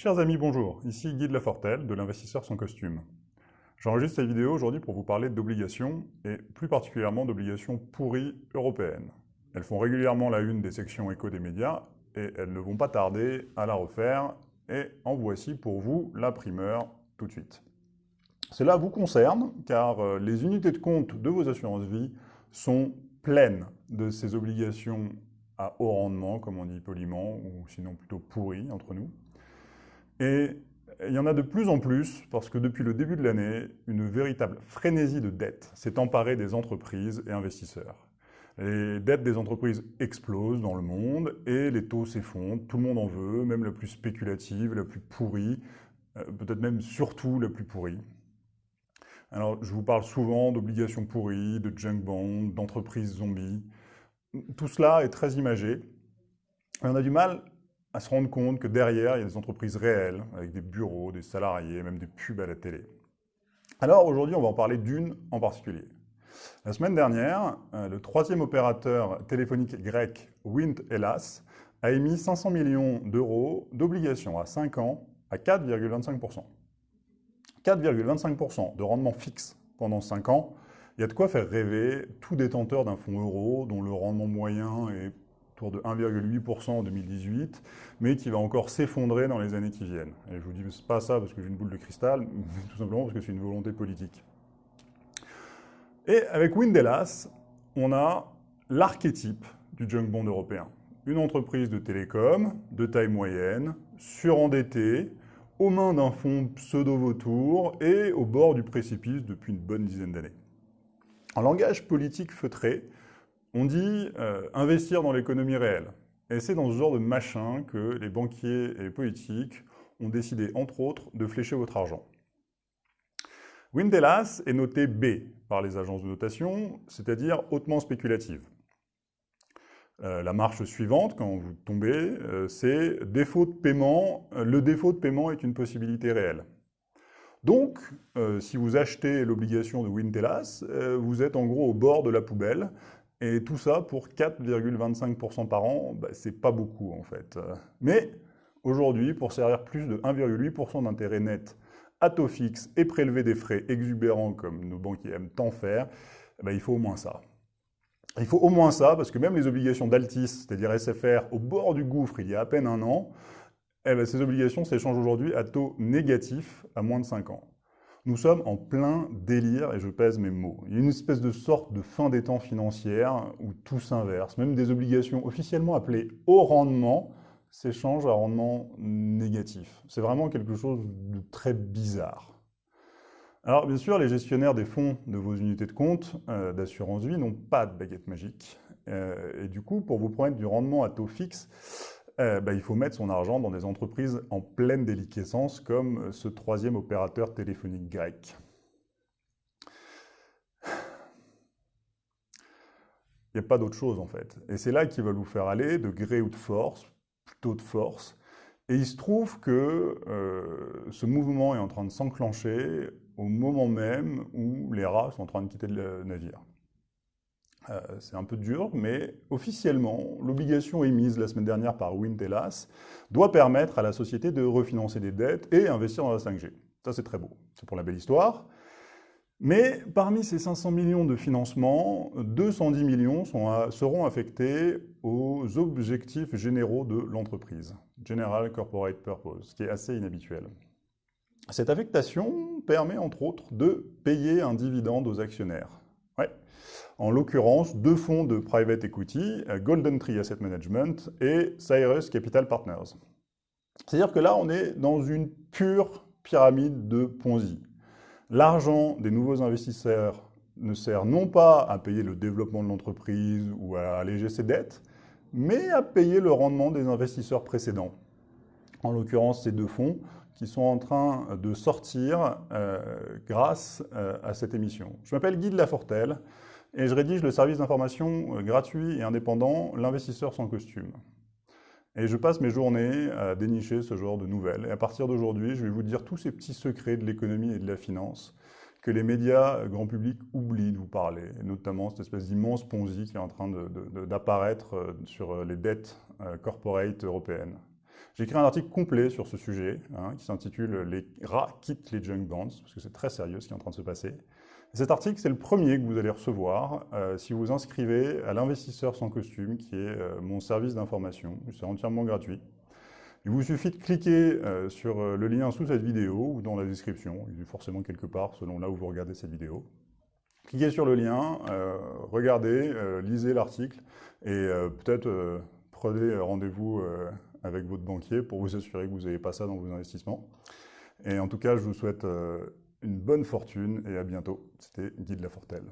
Chers amis, bonjour. Ici Guy de Lafortelle, de l'investisseur sans costume. J'enregistre cette vidéo aujourd'hui pour vous parler d'obligations, et plus particulièrement d'obligations pourries européennes. Elles font régulièrement la une des sections éco des médias, et elles ne vont pas tarder à la refaire, et en voici pour vous la primeur tout de suite. Cela vous concerne, car euh, les unités de compte de vos assurances vie sont pleines de ces obligations à haut rendement, comme on dit poliment, ou sinon plutôt pourries entre nous. Et il y en a de plus en plus parce que depuis le début de l'année, une véritable frénésie de dettes s'est emparée des entreprises et investisseurs. Les dettes des entreprises explosent dans le monde et les taux s'effondrent. Tout le monde en veut, même la plus spéculative, la plus pourrie, euh, peut-être même surtout la plus pourrie. Alors, je vous parle souvent d'obligations pourries, de junk bonds, d'entreprises zombies. Tout cela est très imagé. On a du mal à se rendre compte que derrière, il y a des entreprises réelles, avec des bureaux, des salariés, même des pubs à la télé. Alors aujourd'hui, on va en parler d'une en particulier. La semaine dernière, euh, le troisième opérateur téléphonique grec, Wind Hellas, a émis 500 millions d'euros d'obligations à 5 ans à 4,25%. 4,25% de rendement fixe pendant 5 ans, il y a de quoi faire rêver tout détenteur d'un fonds euro dont le rendement moyen est autour de 1,8% en 2018, mais qui va encore s'effondrer dans les années qui viennent. Et je vous dis pas ça parce que j'ai une boule de cristal, mais tout simplement parce que c'est une volonté politique. Et avec Windelas, on a l'archétype du junk bond européen. Une entreprise de télécom, de taille moyenne, surendettée, aux mains d'un fonds pseudo-vautour et au bord du précipice depuis une bonne dizaine d'années. En langage politique feutré, on dit euh, investir dans l'économie réelle. Et c'est dans ce genre de machin que les banquiers et politiques ont décidé, entre autres, de flécher votre argent. Windelas est noté B par les agences de notation, c'est-à-dire hautement spéculative. Euh, la marche suivante, quand vous tombez, euh, c'est défaut de paiement. Le défaut de paiement est une possibilité réelle. Donc, si vous achetez l'obligation de Windelas, vous êtes en gros au bord de la poubelle et tout ça pour 4,25% par an, bah, c'est pas beaucoup en fait. Mais aujourd'hui, pour servir plus de 1,8% d'intérêt net à taux fixe et prélever des frais exubérants comme nos banquiers aiment tant faire, bah, il faut au moins ça. Il faut au moins ça parce que même les obligations d'Altis, c'est-à-dire SFR, au bord du gouffre il y a à peine un an, eh ben, ces obligations s'échangent aujourd'hui à taux négatif à moins de 5 ans. Nous sommes en plein délire, et je pèse mes mots. Il y a une espèce de sorte de fin des temps financière où tout s'inverse. Même des obligations officiellement appelées haut rendement s'échangent à rendement négatif. C'est vraiment quelque chose de très bizarre. Alors bien sûr, les gestionnaires des fonds de vos unités de compte euh, d'assurance vie n'ont pas de baguette magique. Euh, et du coup, pour vous promettre du rendement à taux fixe, euh, bah, il faut mettre son argent dans des entreprises en pleine déliquescence comme ce troisième opérateur téléphonique grec. Il n'y a pas d'autre chose en fait. Et c'est là qu'ils veulent vous faire aller de gré ou de force, plutôt de force. Et il se trouve que euh, ce mouvement est en train de s'enclencher au moment même où les rats sont en train de quitter le navire. Euh, c'est un peu dur, mais officiellement, l'obligation émise la semaine dernière par Wintelas doit permettre à la société de refinancer des dettes et investir dans la 5G. Ça, c'est très beau. C'est pour la belle histoire. Mais parmi ces 500 millions de financement, 210 millions seront affectés aux objectifs généraux de l'entreprise, General Corporate Purpose, ce qui est assez inhabituel. Cette affectation permet entre autres de payer un dividende aux actionnaires. Ouais en l'occurrence deux fonds de private equity, euh, Golden Tree Asset Management et Cyrus Capital Partners. C'est-à-dire que là, on est dans une pure pyramide de Ponzi. L'argent des nouveaux investisseurs ne sert non pas à payer le développement de l'entreprise ou à alléger ses dettes, mais à payer le rendement des investisseurs précédents. En l'occurrence, ces deux fonds qui sont en train de sortir euh, grâce euh, à cette émission. Je m'appelle Guy de Lafortelle, et je rédige le service d'information euh, gratuit et indépendant L'investisseur sans costume. Et je passe mes journées à dénicher ce genre de nouvelles. Et à partir d'aujourd'hui, je vais vous dire tous ces petits secrets de l'économie et de la finance que les médias euh, grand public oublient de vous parler, notamment cette espèce d'immense Ponzi qui est en train d'apparaître euh, sur les dettes corporate européennes. J'ai écrit un article complet sur ce sujet, hein, qui s'intitule « Les rats quittent les junk bonds », parce que c'est très sérieux ce qui est en train de se passer. cet article, c'est le premier que vous allez recevoir euh, si vous inscrivez à l'investisseur sans costume, qui est euh, mon service d'information. C'est entièrement gratuit. Il vous suffit de cliquer euh, sur le lien sous cette vidéo ou dans la description, il est forcément quelque part selon là où vous regardez cette vidéo. Cliquez sur le lien, regardez, lisez l'article et peut-être prenez rendez-vous avec votre banquier pour vous assurer que vous n'avez pas ça dans vos investissements. Et en tout cas, je vous souhaite euh, une bonne fortune et à bientôt. C'était Guy de la Fortelle.